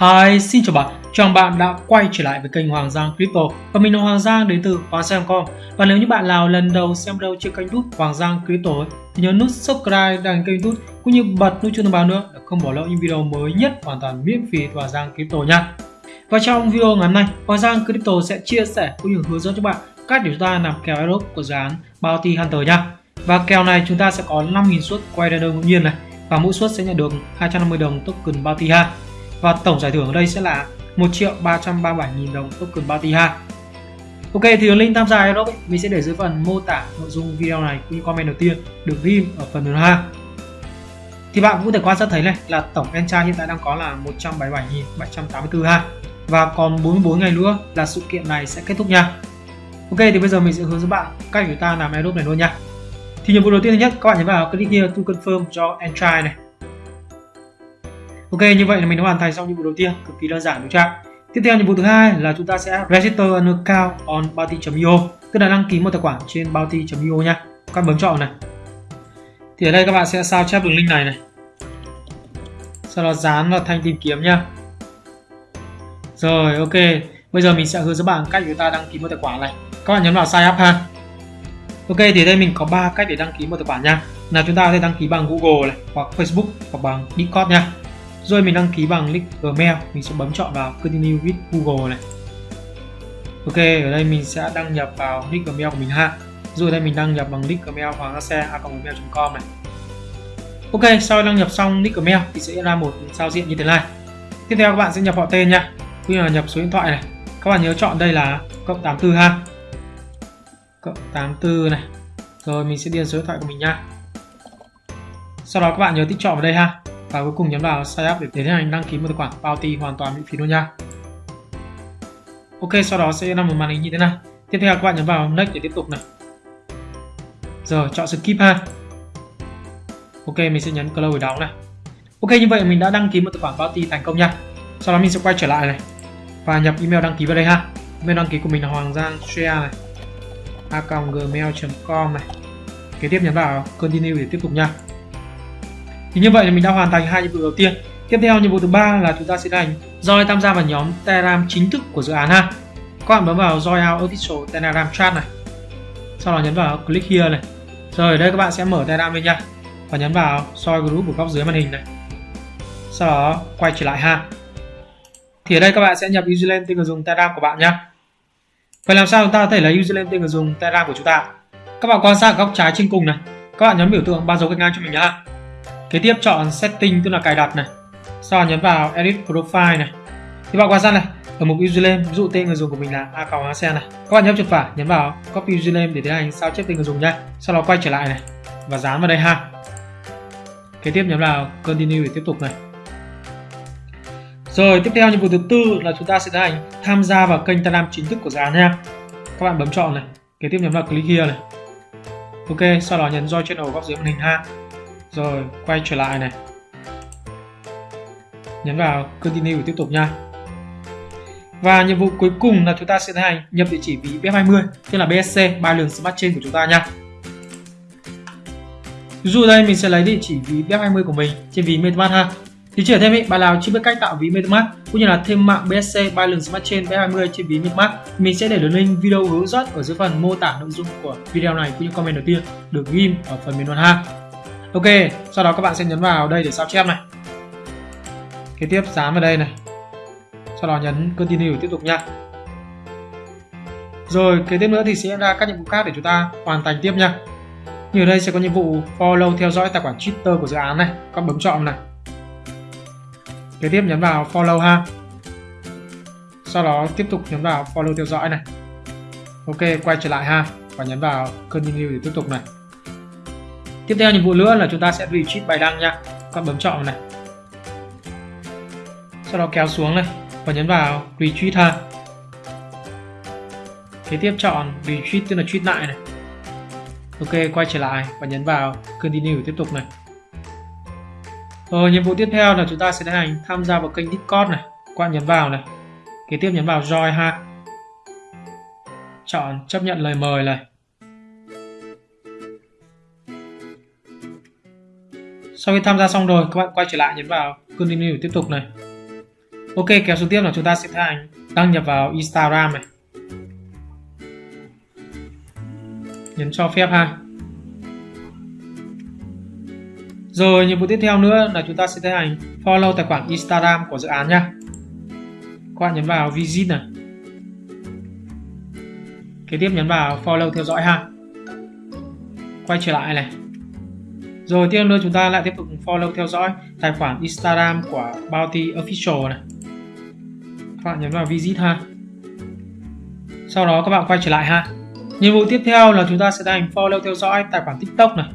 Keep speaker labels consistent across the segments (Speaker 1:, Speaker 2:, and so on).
Speaker 1: Hi, xin chào bạn. Chào bạn đã quay trở lại với kênh Hoàng Giang Crypto và mình là Hoàng Giang đến từ Hoàng Giang Com. Và nếu như bạn nào lần đầu xem đâu trên kênh YouTube Hoàng Giang Crypto ấy, thì nhớ nút subscribe đăng kênh YouTube cũng như bật nút chuông thông báo nữa để không bỏ lỡ những video mới nhất hoàn toàn miễn phí của Hoàng Giang Crypto nha. Và trong video ngày hôm nay, Hoàng Giang Crypto sẽ chia sẻ cũng như hướng dẫn cho bạn cách để chúng ta làm kèo airdrop của dự án Bounty Hunter nha. Và kèo này chúng ta sẽ có 5.000 suất quay đơn ngẫu nhiên này và mỗi suất sẽ nhận được 250 đồng token Bounty ha. Và tổng giải thưởng ở đây sẽ là 1 triệu 337 nghìn đồng token Bounty ha. Ok, thì link tham gia Aerobic mình sẽ để dưới phần mô tả nội dung video này cũng như comment đầu tiên được ghim ở phần mềm ha. Thì bạn cũng có thể quan sát thấy này, là tổng encha hiện tại đang có là 177.784 ha. Và còn 44 ngày nữa là sự kiện này sẽ kết thúc nha. Ok, thì bây giờ mình sẽ hướng dẫn bạn cách chúng ta làm Aerobic này luôn nha. Thì nhiệm vụ đầu tiên thứ nhất, các bạn nhấn vào click here to confirm cho entry này. Ok như vậy là mình đã hoàn thành xong nhiệm vụ đầu tiên cực kỳ đơn giản đúng chưa? Tiếp theo nhiệm vụ thứ hai là chúng ta sẽ register an account on bounty.io tức là đăng ký một tài khoản trên bounty.io nha. Các bấm chọn này. Thì ở đây các bạn sẽ sao chép đường link này này. Sau đó dán vào thanh tìm kiếm nha. Rồi ok, bây giờ mình sẽ hướng dẫn bạn cách chúng ta đăng ký một tài khoản này. Các bạn nhấn vào sign up ha. Ok thì đây mình có 3 cách để đăng ký một tài khoản nha. Là chúng ta có thể đăng ký bằng Google này, hoặc Facebook hoặc bằng Discord nha. Rồi mình đăng ký bằng link Gmail, mình sẽ bấm chọn vào Continue with Google này. Ok, ở đây mình sẽ đăng nhập vào nick Gmail của mình ha. Rồi đây mình đăng nhập bằng nick Gmail hoàng xe com này. Ok, sau đăng nhập xong nick Gmail thì sẽ ra một giao diện như thế này. Tiếp theo các bạn sẽ nhập họ tên nha, cũng như là nhập số điện thoại này. Các bạn nhớ chọn đây là cộng 84 ha. Cộng 84 này. Rồi mình sẽ điền số điện thoại của mình nha. Sau đó các bạn nhớ tích chọn vào đây ha và cuối cùng nhấn vào sign up để tiến hành đăng ký một tài khoản bounty hoàn toàn miễn phí luôn nha. Ok, sau đó sẽ là một màn hình như thế này tiếp theo các bạn nhấn vào next để tiếp tục này. Rồi chọn skip ha. Ok, mình sẽ nhấn close để đóng này. Ok, như vậy mình đã đăng ký một tài khoản bounty thành công nha. Sau đó mình sẽ quay trở lại này. Và nhập email đăng ký vào đây ha. Email đăng ký của mình là hoàng giang share này. A gmail.com này. Kế tiếp nhấn vào continue để tiếp tục nha thì như vậy là mình đã hoàn thành hai nhiệm vụ đầu tiên. Tiếp theo nhiệm vụ thứ ba là chúng ta sẽ hành join tham gia vào nhóm telegram chính thức của dự án ha. Các bạn bấm vào join out official telegram chat này. Sau đó nhấn vào click here này. Rồi ở đây các bạn sẽ mở telegram lên nha. Và nhấn vào soi group ở góc dưới màn hình này. Sau đó quay trở lại ha. Thì ở đây các bạn sẽ nhập username tên người dùng telegram của bạn nhé vậy làm sao chúng ta có thể lấy username tên người dùng telegram của chúng ta? Các bạn quan sát ở góc trái trên cùng này. Các bạn nhấn biểu tượng ba dấu gạch ngang cho mình nhé Kế tiếp chọn setting tức là cài đặt này. Sau đó nhấn vào edit profile này. Thì bạn quan sát này, ở mục username, ví dụ tên người dùng của mình là a còng này. Các bạn nhấp chuột phải nhấn vào copy username để tiến hành sao chép tên người dùng nha. Sau đó quay trở lại này và dán vào đây ha. Kế tiếp nhấn vào continue để tiếp tục này. Rồi tiếp theo nhiệm vụ thứ tư là chúng ta sẽ tiến hành tham gia vào kênh Telegram chính thức của dự án nha. Các bạn bấm chọn này. Kế tiếp nhấn vào click here này. Ok, sau đó nhấn join channel góc dưới màn hình ha rồi quay trở lại này. Nhấn vào continue để tiếp tục nha. Và nhiệm vụ cuối cùng là chúng ta sẽ tiến hành nhập địa chỉ ví BF20 tức là BSC Binance Smart Chain của chúng ta nha. Ví dụ đây mình sẽ lấy địa chỉ ví BF20 của mình trên ví MetaMask ha. Thì chỉ thêm ý, bạn nào chưa biết cách tạo ví MetaMask cũng như là thêm mạng BSC Binance Smart Chain BF20 trên ví MetaMask mình sẽ để đường link video hướng dẫn ở dưới phần mô tả nội dung của video này cũng như comment đầu tiên được ghim ở phần bình luận ha. Ok, sau đó các bạn sẽ nhấn vào đây để sao chép này. Kế tiếp dán vào đây này. Sau đó nhấn continue tiếp tục nha. Rồi, kế tiếp nữa thì sẽ ra các nhiệm vụ khác để chúng ta hoàn thành tiếp nha. Như ở đây sẽ có nhiệm vụ follow theo dõi tài khoản Twitter của dự án này, các bấm chọn này. Kế tiếp nhấn vào follow ha. Sau đó tiếp tục nhấn vào follow theo dõi này. Ok, quay trở lại ha và nhấn vào continue để tiếp tục này tiếp theo nhiệm vụ nữa là chúng ta sẽ retweet bài đăng nha. Các bấm chọn này. Sau đó kéo xuống này và nhấn vào retweet ha. Kế tiếp chọn retweet tức là tweet lại này. Ok, quay trở lại và nhấn vào continue tiếp tục này. Rồi nhiệm vụ tiếp theo là chúng ta sẽ tiến hành tham gia vào kênh discord này. Các bạn nhấn vào này. Kế tiếp nhấn vào join ha. Chọn chấp nhận lời mời này. Sau khi tham gia xong rồi, các bạn quay trở lại nhấn vào continue tiếp tục này. Ok, kéo xuống tiếp là chúng ta sẽ tiến hành đăng nhập vào Instagram này. Nhấn cho phép ha. Rồi, nhiệm vụ tiếp theo nữa là chúng ta sẽ tiến hành follow tài khoản Instagram của dự án nha. Các bạn nhấn vào visit này. Kế tiếp nhấn vào follow theo dõi ha. Quay trở lại này rồi tiếp nữa chúng ta lại tiếp tục follow, theo dõi tài khoản Instagram của Bounty Official này. Các bạn nhấn vào visit ha. Sau đó các bạn quay trở lại ha. Nhiệm vụ tiếp theo là chúng ta sẽ tiến hành follow, theo dõi tài khoản TikTok này.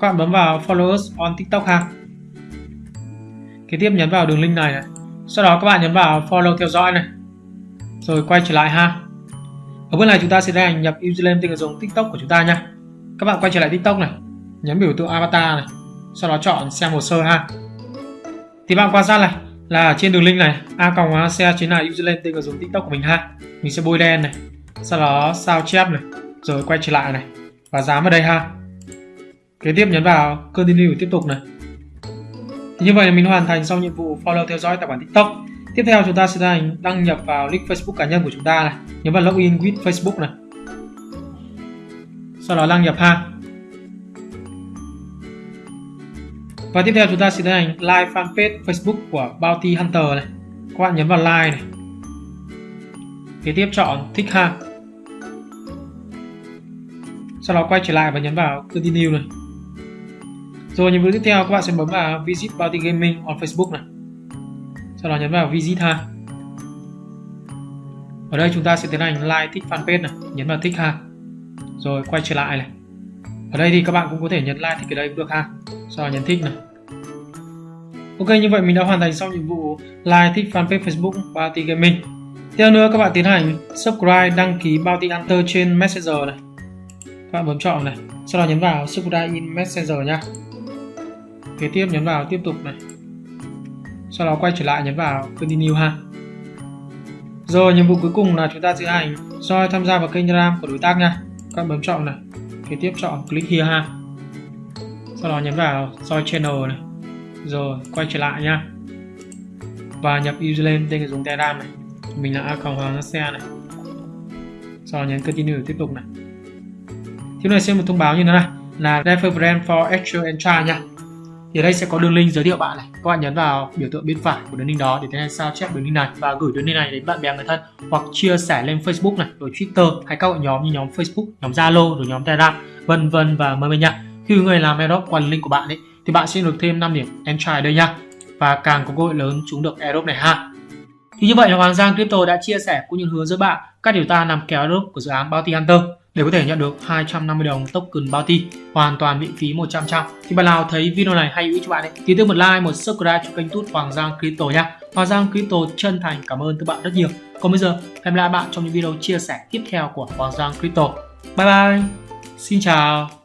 Speaker 1: Các bạn bấm vào follow us on TikTok ha. Kế tiếp nhấn vào đường link này này. Sau đó các bạn nhấn vào follow, theo dõi này. Rồi quay trở lại ha. Ở bước này chúng ta sẽ tiến hành nhập username tên người dùng TikTok của chúng ta nha. Các bạn quay trở lại TikTok này nhấn biểu tượng avatar này. Sau đó chọn xem hồ sơ ha. Thì bạn quan sát này, là trên đường link này, a còng xe chính là lên tên người dùng TikTok của mình ha. Mình sẽ bôi đen này, sau đó sao chép này, rồi quay trở lại này, và dám vào đây ha. Kế tiếp nhấn vào continue tiếp tục này. Thì như vậy là mình hoàn thành xong nhiệm vụ follow theo dõi tài khoản tiktok. Tiếp theo chúng ta sẽ hành đăng nhập vào link facebook cá nhân của chúng ta này. Nhấn vào login with facebook này. Sau đó đăng nhập ha. Và tiếp theo chúng ta sẽ tiến hành like fanpage facebook của bounty hunter này các bạn nhấn vào like này kế tiếp chọn thích ha sau đó quay trở lại và nhấn vào continue này rồi nhiệm vụ tiếp theo các bạn sẽ bấm vào Visit Bounty Gaming on Facebook này. Sau đó nhấn vào Visit ha. Ở đây chúng ta sẽ tiến hành like thích fanpage này, nhấn vào thích ha. Rồi quay trở lại này. Ở đây thì các bạn cũng có thể nhấn like thích ở đây cũng được ha. Sau đó nhấn thích này. Ok như vậy mình đã hoàn thành xong nhiệm vụ like thích fanpage Facebook Bounty Gaming. Tiếp nữa các bạn tiến hành subscribe đăng ký Bounty Hunter trên Messenger này. Các bạn bấm chọn này, sau đó nhấn vào subscribe in Messenger nha kế tiếp nhấn vào tiếp tục này. Sau đó quay trở lại nhấn vào continue ha. Rồi nhiệm vụ cuối cùng là chúng ta sẽ hành soi tham gia vào kênh ram của đối tác nha. Các bạn bấm chọn này. Kế tiếp chọn click here ha. Sau đó nhấn vào soi channel này rồi, quay trở lại nha. Và nhập username tên người dùng telegram này. Mình là a hoàng xe này. Sau nhấn continue tiếp tục này. Tiếp này xem một thông báo như thế này. Là refer brand for actual entry nha. Thì ở đây sẽ có đường link giới thiệu bạn này. Các bạn nhấn vào biểu tượng bên phải của đường link đó để tiến hành sao chép đường link này và gửi đường link này đến bạn bè người thân hoặc chia sẻ lên Facebook này, rồi Twitter hay các hội nhóm như nhóm Facebook, nhóm Zalo, rồi nhóm Telegram vân vân và mời mình nha. Khi người làm airdrop quản link của bạn ấy thì bạn sẽ được thêm 5 điểm entry ở đây nha và càng có cơ hội lớn chúng được airdrop này ha thì như vậy là Hoàng Giang Crypto đã chia sẻ cũng như hướng dẫn bạn các điều ta làm kéo airdrop của dự án Bounty Hunter để có thể nhận được 250 đồng token bounty hoàn toàn miễn phí 100 trăm. Thì bạn nào thấy video này hay hữu cho bạn ấy thì tương một like, một subscribe cho kênh tút Hoàng Giang Crypto nha. Hoàng Giang Crypto chân thành cảm ơn các bạn rất nhiều. Còn bây giờ hẹn lại bạn trong những video chia sẻ tiếp theo của Hoàng Giang Crypto. Bye bye. Xin chào.